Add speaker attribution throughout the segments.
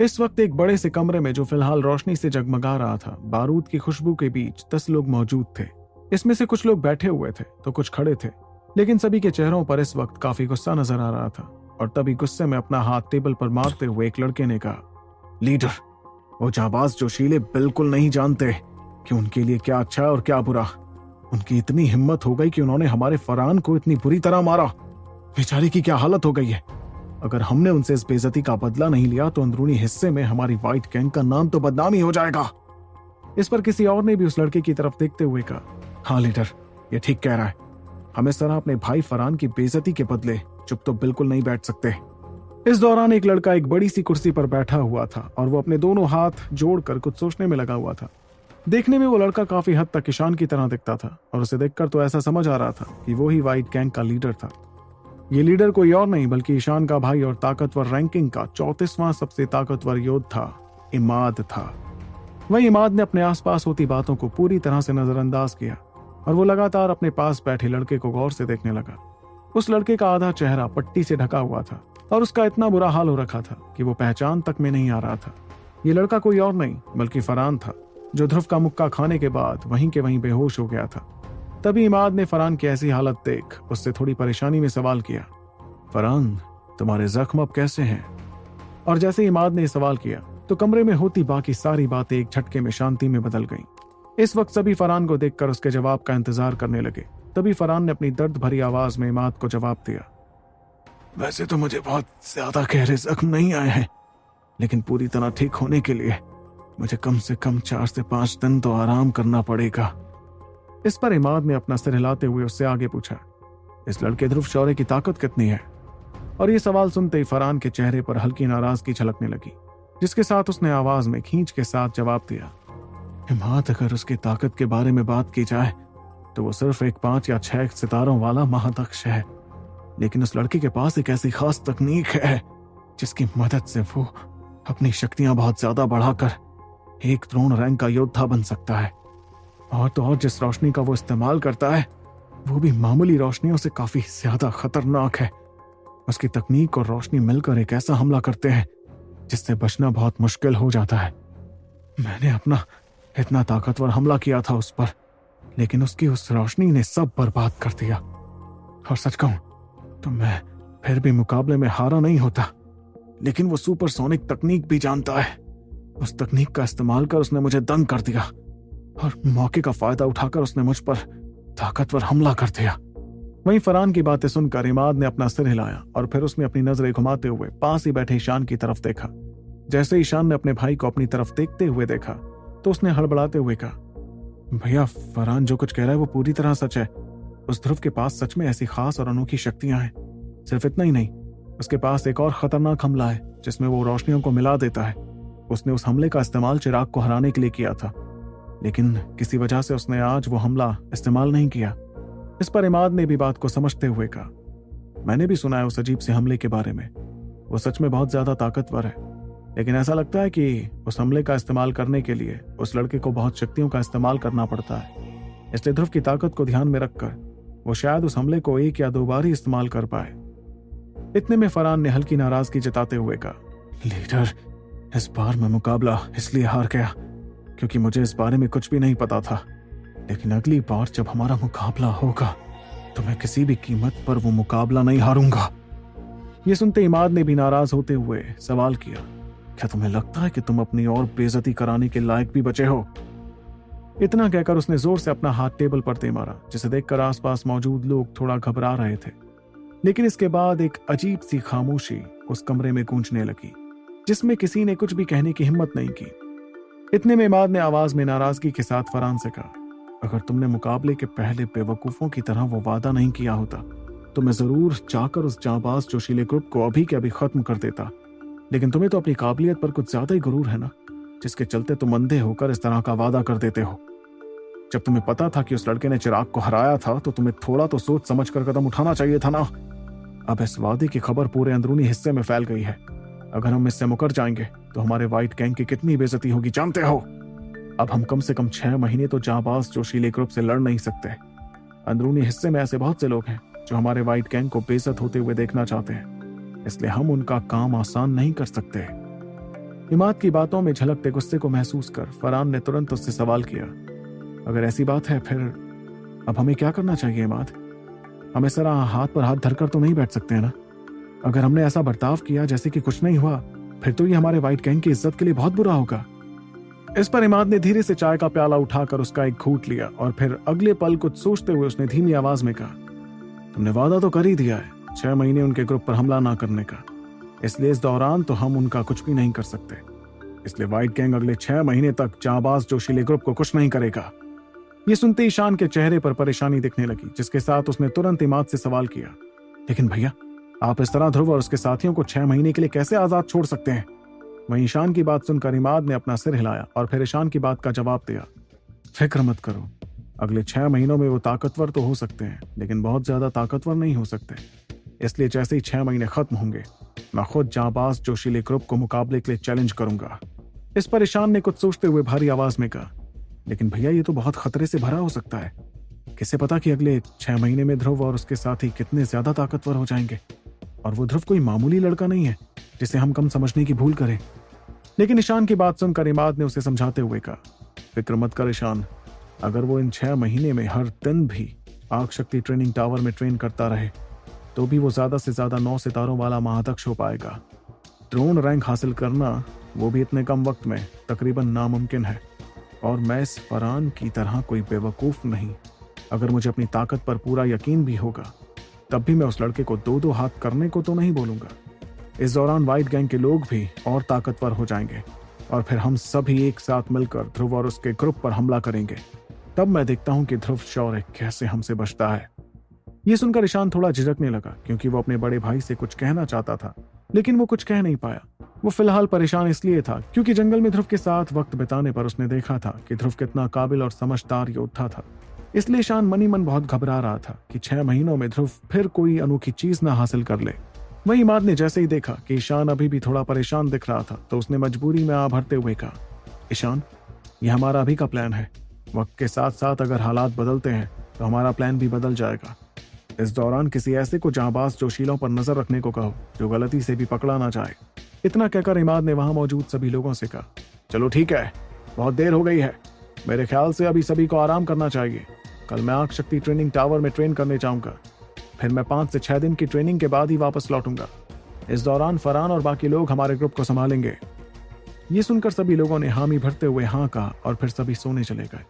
Speaker 1: इस वक्त एक बड़े से कमरे में जो फ़िलहाल रोशनी से जगमगा रहा था, बारूद की खुशबू के बीच दस लोग मौजूद थे। इसमें से कुछ लोग बैठे हुए थे तो कुछ खड़े थे। लेकिन सभी के चेहरों पर इस वक्त काफ़ी गुस्सा नज़र आ रहा था, और तभी गुस्से में अपना हाथ टेबल पर मारते हुए एक लड़के ने कहा, लीडर, वो जाबाज जोशीले बिल्कुल नहीं जानते कि उनके लिए क्या अच्छा है और क्या बुरा। उनकी इतनी हिम्मत हो गई कि उन्होंने हमारे फरहान को इतनी बुरी तरह मारा। बेचारी की क्या हालत हो गई है? अगर हमने उनसे इस बेजती का बदला नहीं लिया तो अंदरूनी हिस्से में हमारी व्हाइट गैंग का नाम तो बदनामी हो जाएगा। इस पर किसी और ने भी उस लड़के की तरफ़ देखते हुए कहा हाँ लीडर, ये ठीक कह रहा है। हम इस तरह अपने भाई फरहान की बेजती के बदले चुप तो बिल्कुल नहीं बैठ सकते। इस दौरान एक लड़का एक बड़ी सी कुर्सी पर बैठा हुआ था और वो अपने दोनों हाथ जोड़कर कुछ सोचने में लगा हुआ था। देखने में वो लड़का काफ़ी हद तक किसान की तरह दिखता था और उसे देखकर तो ऐसा समझ आ रहा था कि वो ही व्हाइट गैंग का लीडर था। ये लीडर कोई और नहीं, बल्कि ईशान का भाई और ताकतवर रैंकिंग का चौतीसवां सबसे ताकतवर योद्धा इमाद था। वही इमाद ने अपने आसपास होती बातों को पूरी तरह से नजरअंदाज किया और वो लगातार अपने पास बैठे लड़के को गौर से देखने लगा। उस लड़के का आधा चेहरा पट्टी से ढका हुआ था और उसका इतना बुरा हाल हो रखा था कि वो पहचान तक में नहीं आ रहा था। ये लड़का कोई और नहीं, बल्कि फरान था, जो ध्रुव का मुक्का खाने के बाद वहीं के वहीं बेहोश हो गया था। तभी इमाद ने फरहान की ऐसी हालत देख, उससे थोड़ी परेशानी में सवाल किया, फरहान, तुम्हारे जख्म अब कैसे हैं? और जैसे इमाद ने सवाल किया तो कमरे में होती बाकी सारी बातें एक झटके में शांति में बदल गईं। इस वक्त सभी फरहान को देखकर उसके जवाब का इंतज़ार करने लगे। तभी फरहान ने अपनी दर्द भरी आवाज़ में इमाद को जवाब दिया, वैसे तो मुझे बहुत ज़्यादा गहरे जख्म नहीं आए हैं, लेकिन पूरी तरह ठीक होने के लिए मुझे कम से कम चार से पाँच दिन तो आराम करना पड़ेगा। इस पर इमाद ने अपना सिर हिलाते हुए उससे आगे पूछा, इस लड़के ध्रुव शौर्य की ताकत कितनी है? और ये सवाल सुनते ही फरहान के चेहरे पर हल्की नाराज़गी छलकने लगी, जिसके साथ उसने आवाज़ में खींच के साथ जवाब दिया, इमाद, अगर उसकी ताकत के बारे में बात की जाए तो वो सिर्फ़ एक पाँच या छह सितारों वाला महादक्ष है। लेकिन उस लड़के के पास एक ऐसी खास तकनीक है, जिसकी मदद से वो अपनी शक्तियाँ बहुत ज़्यादा बढ़ाकर एक द्रोण रैंक का योद्धा बन सकता है। और तो और जिस रोशनी का वो इस्तेमाल करता है, वो भी मामूली रोशनियों से काफ़ी ज़्यादा खतरनाक है। उसकी तकनीक और रोशनी मिलकर एक ऐसा हमला करते हैं, जिससे बचना बहुत मुश्किल हो जाता है। मैंने अपना इतना ताकतवर हमला किया था उस पर, लेकिन उसकी उस रोशनी ने सब बर्बाद कर दिया। और सच कहूँ तो मैं फिर भी मुकाबले में हारा नहीं होता, लेकिन वो सुपरसोनिक तकनीक भी जानता है। उस तकनीक का इस्तेमाल कर उसने मुझे दंग कर दिया। और मौके का फ़ायदा उठाकर उसने मुझ पर ताकतवर हमला कर दिया। वहीं फरहान की बातें सुनकर इमाद ने अपना सिर हिलाया और फिर उसने अपनी नज़रें घुमाते हुए पास ही बैठे ईशान की तरफ़ देखा। जैसे ईशान ने अपने भाई को अपनी तरफ़ देखते हुए देखा तो उसने हड़बड़ाते हुए कहा, भैया, फरहान जो कुछ कह रहा है वो पूरी तरह सच है। उस ध्रुव के पास सच में ऐसी खास और अनोखी शक्तियाँ हैं। सिर्फ़ इतना ही नहीं, उसके पास एक और खतरनाक हमला है, जिसमें वो रोशनियों को मिला देता है। उसने उस हमले का इस्तेमाल चिराग को हराने के लिए किया था। लेकिन किसी वजह से उसने आज वो हमला इस्तेमाल नहीं किया। इस पर इमाद ने भी बात को समझते हुए कहा। मैंने भी सुना है उस अजीब से हमले के बारे में। वो सच में बहुत ज़्यादा ताकतवर है। लेकिन ऐसा लगता है कि उस हमले का इस्तेमाल करने के लिए उस लड़के को बहुत शक्तियों का इस्तेमाल करना पड़ता है। इसलिए ध्रुव की ताकत को ध्यान में रखकर वो शायद उस हमले को एक या दो बार ही इस्तेमाल कर पाए। इतने में फरहान ने हल्की नाराज़गी जताते हुए कहा, लीडर, इस बार मैं मुकाबला इसलिए हार गया। क्योंकि मुझे इस बारे में कुछ भी नहीं पता था। लेकिन अगली बार जब हमारा मुकाबला होगा तो मैं किसी भी कीमत पर वो मुकाबला नहीं हारूँगा। ये सुनते इमाद ने भी नाराज़ होते हुए सवाल किया, क्या तुम्हें लगता है कि तुम अपनी और बेजती कराने के लायक भी बचे हो? इतना कहकर उसने ज़ोर से अपना हाथ टेबल पर दे मारा, जिसे देखकर आसपास मौजूद लोग थोड़ा घबरा रहे थे। लेकिन इसके बाद एक अजीब सी खामोशी उस कमरे में गूंजने लगी, जिसमें किसी ने कुछ भी कहने की हिम्मत नहीं की। इतने में इमाद ने आवाज़ में नाराज़गी के साथ फरहान से कहा, अगर तुमने मुकाबले के पहले बेवकूफों की तरह वो वादा नहीं किया होता तो मैं ज़रूर जाकर उस जाबाज जोशीले ग्रुप को अभी के अभी खत्म कर देता। लेकिन तुम्हें तो अपनी काबिलियत पर कुछ ज़्यादा ही गुरूर है ना, जिसके चलते तुम अंधे होकर इस तरह का वादा कर देते हो। जब तुम्हें पता था कि उस लड़के ने चिराग को हराया था तो तुम्हें थोड़ा तो सोच समझ कर कदम उठाना चाहिए था ना। अब इस वादे की खबर पूरे अंदरूनी हिस्से में फैल गई है। अगर हम इससे मुकर जाएँगे तो हमारे व्हाइट गैंग की कितनी बेजती होगी, जानते हो? अब हम कम से कम छह महीने तो जाबाज जोशीले ग्रुप से लड़ नहीं सकते। अंदरूनी हिस्से में ऐसे बहुत से लोग हैं जो हमारे व्हाइट गैंग को बेजत होते हुए देखना चाहते हैं। इसलिए हम उनका काम आसान नहीं कर सकते। इमाद की बातों में झलकते गुस्से को महसूस कर फरहान ने तुरंत उससे सवाल किया। अगर ऐसी बात है, फिर अब हमें क्या करना चाहिए इमाद? हमें तरह हाथ पर हाथ धरकर तो नहीं बैठ सकते हैं ना? अगर हमने ऐसा बर्ताव किया जैसे कि कुछ नहीं हुआ फिर तो ये हमारे व्हाइट गैंग की इज़्ज़त के लिए बहुत बुरा होगा। इस पर इमाद ने धीरे से चाय का प्याला उठाकर उसका एक घूट लिया और फिर अगले पल कुछ सोचते हुए उसने धीमी आवाज़ में कहा, तुमने वादा तो कर ही दिया है, छह महीने उनके ग्रुप पर हमला ना करने का। इसलिए इस दौरान तो हम उनका कुछ भी नहीं कर सकते। इसलिए व्हाइट गैंग अगले छह महीने तक जाबाज जोशीले ग्रुप को कुछ नहीं करेगा। ये सुनते ईशान के चेहरे पर परेशानी दिखने लगी, जिसके साथ उसने तुरंत इमाद से सवाल किया, लेकिन भैया आप इस तरह ध्रुव और उसके साथियों को छह महीने के लिए कैसे आज़ाद छोड़ सकते हैं? वहीं ईशान की बात सुनकर इमाद ने अपना सिर हिलाया और फिर ईशान की बात का जवाब दिया। फ़िक्र मत करो, अगले छह महीनों में वो ताकतवर तो हो सकते हैं, लेकिन बहुत ज़्यादा ताकतवर नहीं हो सकते। इसलिए जैसे ही छह महीने खत्म होंगे, मैं खुद जाबाज जोशीले ग्रुप को मुकाबले के लिए चैलेंज करूँगा। इस पर ईशान ने कुछ सोचते हुए भारी आवाज़ में कहा, लेकिन भैया, ये तो बहुत खतरे से भरा हो सकता है। किसे पता कि अगले छह महीने में ध्रुव और उसके साथी कितने ज़्यादा ताकतवर हो जाएँगे? और वो ध्रुव कोई मामूली लड़का नहीं है, जिसे हम कम समझने की भूल करें। लेकिन ईशान की बात सुनकर इमाद ने उसे समझाते हुए कहा, फ़िक्र मत कर ईशान, अगर वो इन छह महीने में हर दिन भी आग शक्ति ट्रेनिंग टावर में ट्रेन करता रहे तो भी वो ज़्यादा से ज़्यादा नौ सितारों वाला महादक्ष हो पाएगा। ड्रोन रैंक हासिल करना वो भी इतने कम वक्त में तकरीबन नामुमकिन है, और मैं इस फरान की तरह कोई बेवकूफ़ नहीं। अगर मुझे अपनी ताकत पर पूरा यकीन भी होगा तब भी मैं उस लड़के को दो दो हाथ करने को तो नहीं बोलूँगा। इस दौरान व्हाइट गैंग के लोग भी और ताकतवर हो जाएँगे और फिर हम सभी एक साथ मिलकर ध्रुव और उसके ग्रुप पर हमला करेंगे। तब मैं देखता हूँ कि ध्रुव शौर्य कैसे हमसे बचता है। ये सुनकर ईशान थोड़ा झिझकने लगा, क्योंकि वो अपने बड़े भाई से कुछ कहना चाहता था, लेकिन वो कुछ कह नहीं पाया। वो फ़िलहाल परेशान इसलिए था, क्योंकि जंगल में ध्रुव के साथ वक्त बिताने पर उसने देखा था कि ध्रुव कितना काबिल और समझदार योद्धा था। इसलिए ईशान मनी मन बहुत घबरा रहा था कि छह महीनों में ध्रुव फिर कोई अनोखी चीज़ ना हासिल कर ले। वही इमाद ने जैसे ही देखा कि ईशान अभी भी थोड़ा परेशान दिख रहा था तो उसने मजबूरी में आ भरते हुए कहा, ईशान यह हमारा अभी का प्लान है। वक्त के साथ साथ अगर हालात बदलते हैं तो हमारा प्लान भी बदल जाएगा। इस दौरान किसी ऐसे को जहाबाज जोशीलों पर नज़र रखने को कहो, जो गलती से भी पकड़ा ना जाए। इतना कहकर इमाद ने वहाँ मौजूद सभी लोगों से कहा, चलो ठीक है, बहुत देर हो गई है। मेरे ख्याल से अभी सभी को आराम करना चाहिए। कल मैं आग शक्ति ट्रेनिंग टावर में ट्रेन करने जाऊँगा। फिर मैं पाँच से छह दिन की ट्रेनिंग के बाद ही वापस लौटूँगा। इस दौरान फरहान और बाकी लोग हमारे ग्रुप को संभालेंगे। ये सुनकर सभी लोगों ने हामी भरते हुए हाँ कहा और फिर सभी सोने चले गए।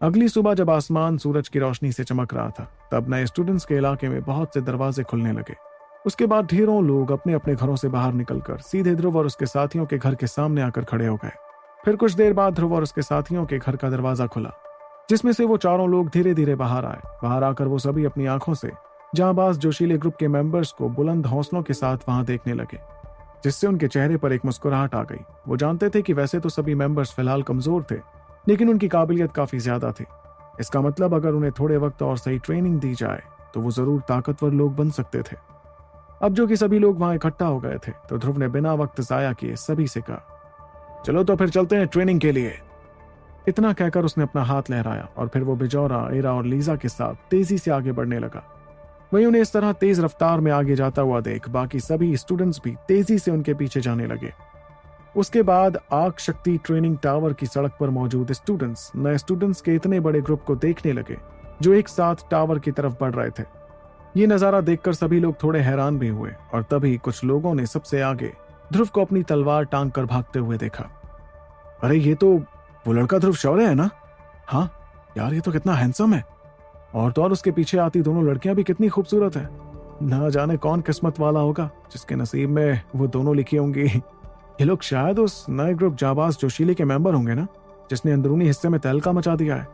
Speaker 1: अगली सुबह जब आसमान सूरज की रोशनी से चमक रहा था, तब नए स्टूडेंट्स के इलाके में बहुत से दरवाजे खुलने लगे। उसके बाद ढेरों लोग अपने अपने घरों से बाहर निकलकर सीधे ध्रुव और उसके साथियों के घर के सामने आकर खड़े हो गए। फिर कुछ देर बाद ध्रुव और उसके साथियों के घर का दरवाज़ा खुला, जिसमें से वो चारों लोग धीरे धीरे बाहर आए। बाहर आकर वो सभी अपनी आँखों से जहांबाज जोशीले ग्रुप के मेंबर्स को बुलंद हौसलों के साथ वहाँ देखने लगे, जिससे उनके चेहरे पर एक मुस्कुराहट आ गई। वो जानते थे कि वैसे तो सभी मेंबर्स फ़िलहाल कमज़ोर थे लेकिन उनकी काबिलियत काफ़ी ज़्यादा थी। इसका मतलब अगर उन्हें थोड़े वक्त और सही ट्रेनिंग दी जाए तो वो ज़रूर ताकतवर लोग बन सकते थे। अब जो कि सभी लोग वहाँ इकट्ठा हो गए थे तो ध्रुव ने बिना वक्त जाया किए सभी से कहा, चलो तो फिर चलते हैं ट्रेनिंग के लिए। इतना कहकर उसने अपना हाथ लहराया और फिर वो बिजौरा, एरा और लीजा के साथ तेज़ी से आगे बढ़ने लगा। वहीं उन्हें इस तरह तेज रफ्तार में आगे जाता हुआ देख बाकी सभी स्टूडेंट्स भी तेज़ी से उनके पीछे जाने लगे। उसके बाद आग शक्ति ट्रेनिंग टावर की सड़क पर मौजूद स्टूडेंट्स नए स्टूडेंट्स के इतने बड़े ग्रुप को देखने लगे, जो एक साथ टावर की तरफ़ बढ़ रहे थे। ये नज़ारा देखकर सभी लोग थोड़े हैरान भी हुए और तभी कुछ लोगों ने सबसे आगे ध्रुव को अपनी तलवार टांग कर भागते हुए देखा। अरे, ये तो वो लड़का ध्रुव शौर्य है ना? हाँ यार, ये तो कितना हैंडसम है। और तो और उसके पीछे आती दोनों लड़कियाँ भी कितनी खूबसूरत है। ना जाने कौन किस्मत वाला होगा, जिसके नसीब में वो दोनों लिखी होंगी। ये लोग शायद उस नए ग्रुप जाबाज जोशीले के मेंबर होंगे ना, जिसने अंदरूनी हिस्से में तहलका मचा दिया है।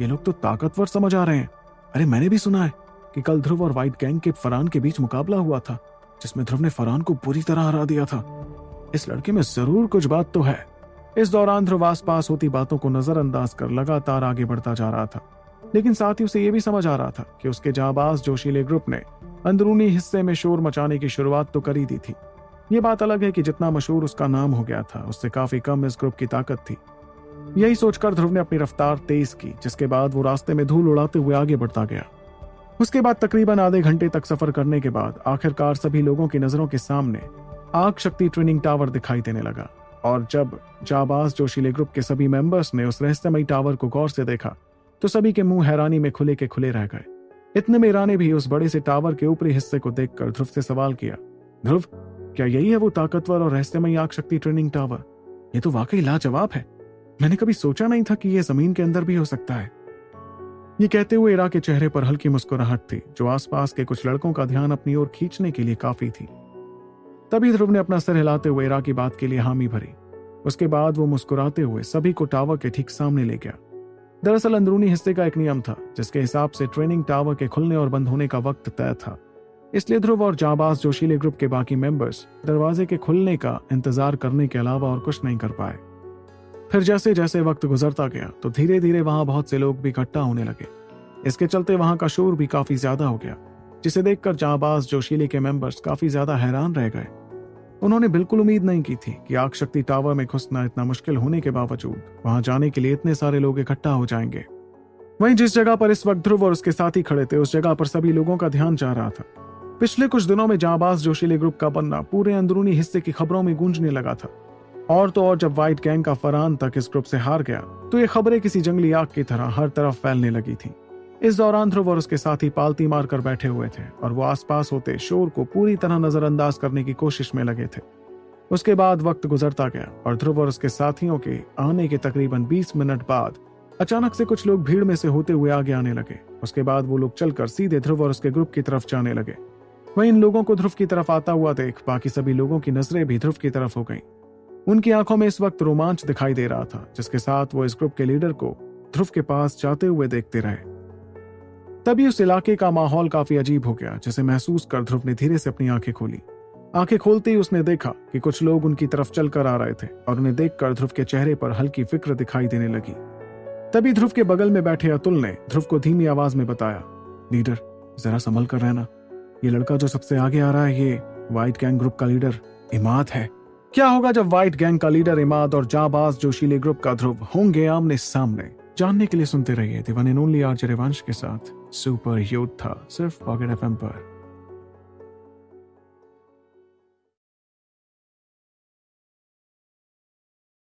Speaker 1: ये लोग तो ताकतवर समझ आ रहे हैं। अरे मैंने भी सुना है कि कल ध्रुव और व्हाइट गैंग के फरहान के बीच मुकाबला हुआ था, जिसमें ध्रुव ने फरहान को बुरी तरह हरा दिया था। इस लड़के में ज़रूर कुछ बात तो है। इस दौरान ध्रुव आस पास होती बातों को नजरअंदाज कर लगातार आगे बढ़ता जा रहा था। लेकिन साथ ही उसे यह भी समझ आ रहा था कि उसके जाबाज जोशीले ग्रुप ने अंदरूनी हिस्से में शोर मचाने की शुरुआत तो कर दी थी। ये बात अलग है कि जितना मशहूर उसका नाम हो गया था, उससे काफ़ी कम इस ग्रुप की ताकत थी। यही सोचकर ध्रुव ने अपनी रफ्तार तेज की, जिसके बाद वो रास्ते में धूल उड़ाते हुए आगे बढ़ता गया। उसके बाद तकरीबन आधे घंटे तक सफ़र करने के बाद आखिरकार सभी लोगों की नज़रों के सामने आग शक्ति ट्रेनिंग टावर दिखाई देने लगा। और जब जाबाज जोशीले ग्रुप के सभी मेंबर्स ने उस रहस्यमयी टावर को गौर से देखा तो सभी के मुँह हैरानी में खुले के खुले रह गए। इतने में ईरा ने भी उस बड़े से टावर के ऊपरी हिस्से को देखकर ध्रुव से सवाल किया, ध्रुव क्या यही है वो ताकतवर और रहस्यमयी आग शक्ति ट्रेनिंग टावर? ये तो वाकई लाजवाब है। मैंने कभी सोचा नहीं था कि यह ज़मीन के अंदर भी हो सकता है। ये कहते हुए इरा के चेहरे पर हल्की मुस्कुराहट थी, जो आसपास के कुछ लड़कों का ध्यान अपनी ओर खींचने के लिए काफ़ी थी। तभी ध्रुव ने अपना सर हिलाते हुए इरा की बात के लिए हामी भरी। उसके बाद वो मुस्कुराते हुए सभी को टावर के ठीक सामने ले गया। दरअसल अंदरूनी हिस्से का एक नियम था, जिसके हिसाब से ट्रेनिंग टावर के खुलने और बंद होने का वक्त तय था। इसलिए ध्रुव और जाबाज जोशीले ग्रुप के बाकी मेंबर्स दरवाजे के खुलने का इंतज़ार करने के अलावा और कुछ नहीं कर पाए। फिर जैसे जैसे वक्त गुजरता गया तो धीरे धीरे वहाँ बहुत से लोग भी इकट्ठा होने लगे। इसके चलते वहाँ का शोर भी काफ़ी ज़्यादा हो गया, जिसे देखकर जाबाज जोशीले के मेंबर्स काफ़ी ज़्यादा हैरान रह गए। उन्होंने बिल्कुल उम्मीद नहीं की थी कि आग शक्ति टावर में घुसना इतना मुश्किल होने के बावजूद वहाँ जाने के लिए इतने सारे लोग इकट्ठा हो जाएँगे। वहीं जिस जगह पर इस वक्त ध्रुव और उसके साथी खड़े थे, उस जगह पर सभी लोगों का ध्यान जा रहा था। पिछले कुछ दिनों में जाबाज जोशीले ग्रुप का बनना पूरे अंदरूनी हिस्से की खबरों में गूंजने लगा था। और तो और जब व्हाइट गैंग का फरहान तक इस ग्रुप से हार गया तो ये खबरें किसी जंगली आग की तरह हर तरफ़ फैलने लगी थी। इस दौरान ध्रुव और उसके साथी पालती मारकर बैठे हुए थे और वो आसपास होते शोर को पूरी तरह नजरअंदाज करने की कोशिश में लगे थे। उसके बाद वक्त गुजरता गया और ध्रुव और उसके साथियों के आने के तकरीबन 20 मिनट बाद अचानक से कुछ लोग भीड़ में से होते हुए आगे आने लगे। उसके बाद वो लोग चलकर सीधे ध्रुव और उसके ग्रुप की तरफ़ जाने लगे। वहीं इन लोगों को ध्रुव की तरफ़ आता हुआ देख, बाकी सभी लोगों की नज़रें भी ध्रुव की तरफ़ हो गईं। उनकी आँखों में इस वक्त रोमांच दिखाई दे रहा था, जिसके साथ वो इस ग्रुप के लीडर को ध्रुव के पास जाते हुए देखते रहे। तभी उस इलाके का माहौल काफ़ी अजीब हो गया, जिसे महसूस कर ध्रुव ने धीरे से अपनी आँखें खोली। आँखें खोलते ही उसने देखा कि कुछ लोग उनकी तरफ़ चलकर आ रहे थे और उन्हें देखकर ध्रुव के चेहरे पर हल्की फ़िक्र दिखाई देने लगी। तभी ध्रुव के बगल में बैठे अतुल ने ध्रुव को धीमी आवाज़ में बताया, लीडर, जरा संभल कर रहना। ये लड़का जो सबसे आगे आ रहा है, ये व्हाइट गैंग ग्रुप का लीडर इमाद है। क्या होगा जब व्हाइट गैंग का लीडर इमाद और जाबाज जोशीले ग्रुप का ध्रुव होंगे आमने सामने? जानने के लिए सुनते रहिए दिवान ओनली आर के साथ। सुपर यूथ था, सिर्फ़ पॉकेट एफ़ पर।